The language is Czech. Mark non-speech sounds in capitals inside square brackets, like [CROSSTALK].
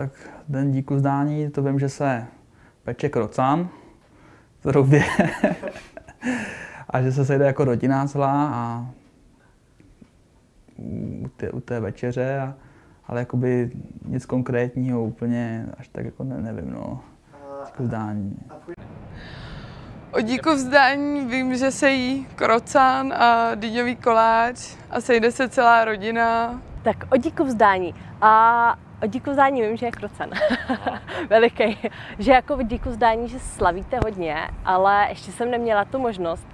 tak den díku zdání, to vím, že se peče krocan v Roubě [LAUGHS] a že se sejde jako rodina celá a u té, u té večeře, a, ale jakoby nic konkrétního úplně až tak jako ne, nevím, no. Díku zdání. O díku vzdání vím, že se jí krocán a dýňový koláč a sejde se celá rodina. Tak o díku vzdání. A o díku vzdání vím, že je krocan. [LAUGHS] Veliký. Že jako díku vzdání, že slavíte hodně, ale ještě jsem neměla tu možnost.